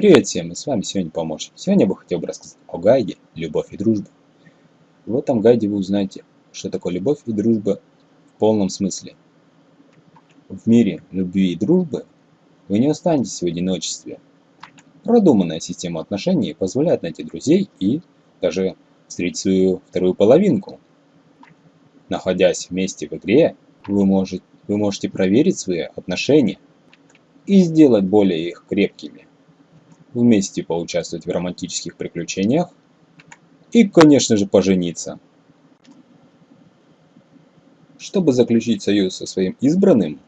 Привет всем, и с вами сегодня помощник. Сегодня я бы хотел бы рассказать о гайде «Любовь и дружба». В этом гайде вы узнаете, что такое любовь и дружба в полном смысле. В мире любви и дружбы вы не останетесь в одиночестве. Продуманная система отношений позволяет найти друзей и даже встретить свою вторую половинку. Находясь вместе в игре, вы можете, вы можете проверить свои отношения и сделать более их крепкими вместе поучаствовать в романтических приключениях и, конечно же, пожениться. Чтобы заключить союз со своим избранным,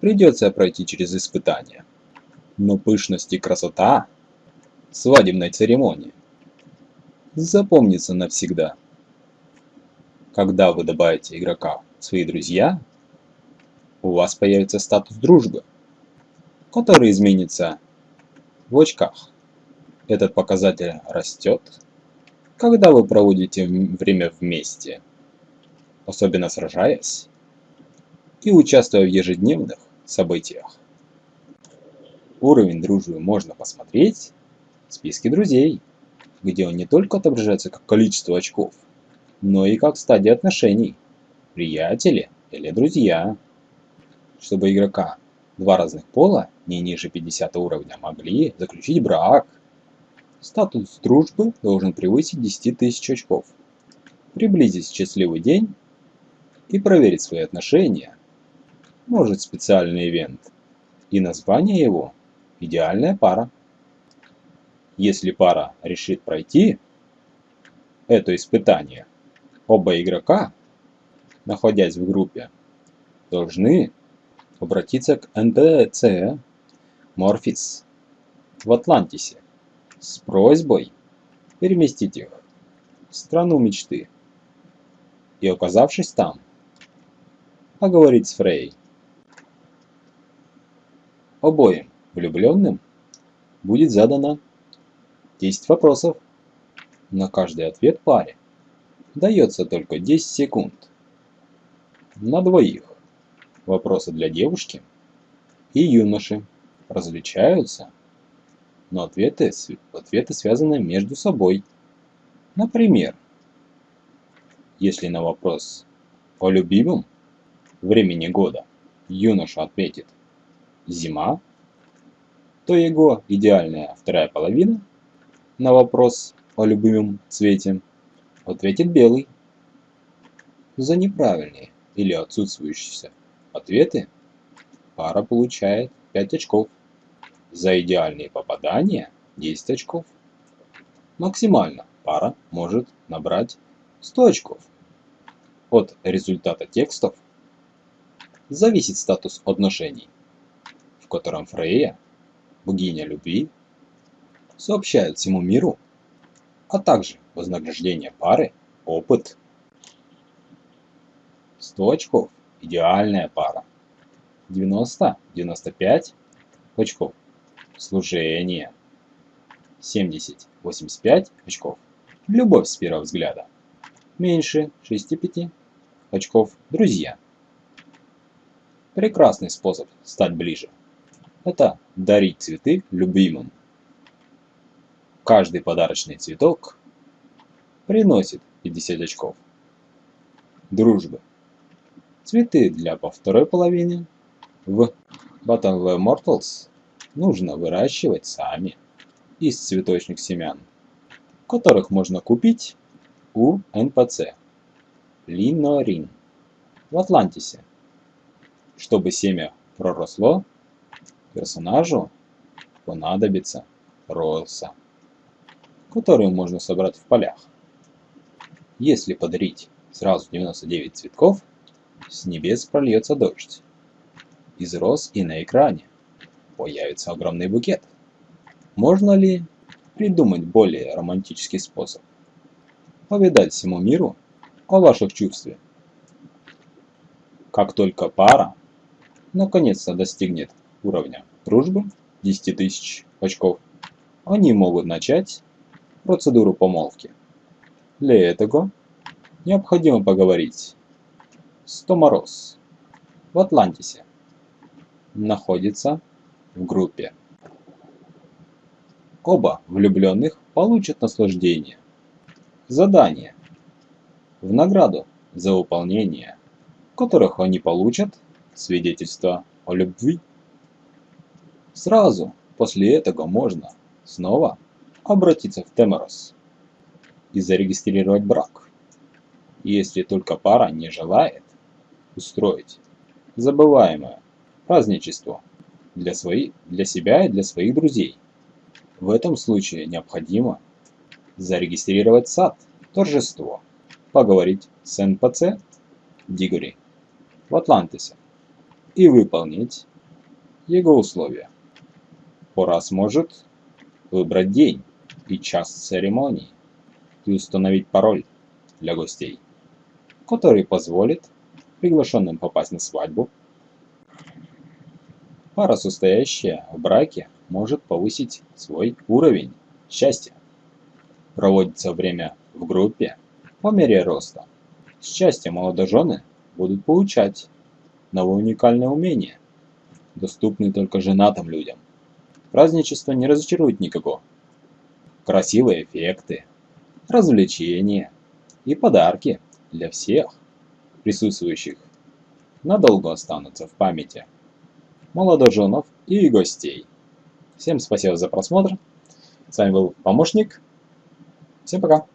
придется пройти через испытания. Но пышность и красота свадебной церемонии запомнится навсегда. Когда вы добавите игрока в свои друзья, у вас появится статус дружбы, который изменится в очках. Этот показатель растет, когда вы проводите время вместе, особенно сражаясь и участвуя в ежедневных событиях. Уровень дружбы можно посмотреть в списке друзей, где он не только отображается как количество очков, но и как стадия отношений, приятели или друзья. Чтобы игрока Два разных пола, не ниже 50 уровня, могли заключить брак. Статус дружбы должен превысить 10 тысяч очков. Приблизить счастливый день и проверить свои отношения. Может специальный ивент. И название его – идеальная пара. Если пара решит пройти это испытание, оба игрока, находясь в группе, должны обратиться к НПЦ Морфис в Атлантисе с просьбой переместить их в страну мечты и, оказавшись там, поговорить с Фрей. Обоим влюбленным будет задано 10 вопросов. На каждый ответ паре дается только 10 секунд. На двоих вопросы для девушки и юноши различаются, но ответы, ответы связаны между собой. Например, если на вопрос о любимом времени года юноша ответит «зима», то его идеальная вторая половина на вопрос о любимом цвете ответит белый. За неправильные или отсутствующие ответы, пара получает 5 очков. За идеальные попадания 10 очков. Максимально пара может набрать 100 очков. От результата текстов зависит статус отношений, в котором Фрейя, богиня любви, сообщает всему миру, а также вознаграждение пары, опыт. 100 очков идеальная пара. 90-95 очков. Служение. 70-85 очков. Любовь с первого взгляда. Меньше 65 очков. Друзья. Прекрасный способ стать ближе. Это дарить цветы любимым. Каждый подарочный цветок приносит 50 очков. Дружбы. Цветы для по второй половине в Battle Mortals нужно выращивать сами из цветочных семян, которых можно купить у НПЦ Линорин в Атлантисе. Чтобы семя проросло, персонажу понадобится роса, которую можно собрать в полях. Если подарить сразу 99 цветков, с небес прольется дождь. Из роз и на экране появится огромный букет. Можно ли придумать более романтический способ? Повидать всему миру о ваших чувствах. Как только пара наконец-то достигнет уровня дружбы 10 тысяч очков, они могут начать процедуру помолвки. Для этого необходимо поговорить Стоморос в Атлантисе находится в группе. Оба влюбленных получат наслаждение. Задание. В награду за выполнение, которых они получат свидетельство о любви. Сразу после этого можно снова обратиться в Теморос и зарегистрировать брак, если только пара не желает устроить забываемое праздничество для, своих, для себя и для своих друзей. В этом случае необходимо зарегистрировать сад, торжество, поговорить с НПЦ Дигори в Атлантисе и выполнить его условия. Пора сможет выбрать день и час церемонии и установить пароль для гостей, который позволит приглашенным попасть на свадьбу. Пара, состоящая в браке, может повысить свой уровень счастья. Проводится время в группе по мере роста. Счастье молодожены будут получать новые уникальные умения, доступные только женатым людям. Праздничество не разочарует никого. Красивые эффекты, развлечения и подарки для всех присутствующих надолго останутся в памяти молодоженов и гостей. Всем спасибо за просмотр. С вами был помощник. Всем пока.